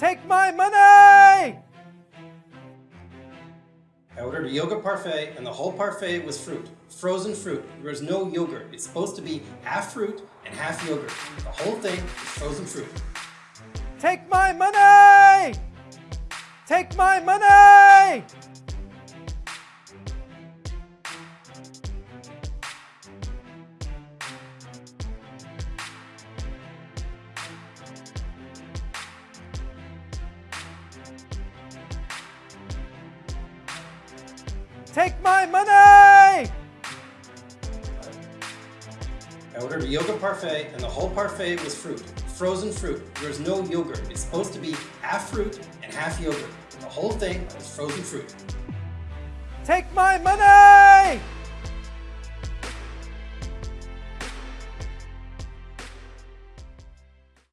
Take my money! I ordered a yogurt parfait and the whole parfait was fruit. Frozen fruit. There was no yogurt. It's supposed to be half fruit and half yogurt. The whole thing is frozen fruit. Take my money! Take my money! Take my money! I ordered a yogurt parfait and the whole parfait was fruit. Frozen fruit. There was no yogurt. It's supposed to be half fruit and half yogurt. And the whole thing is frozen fruit. Take my money!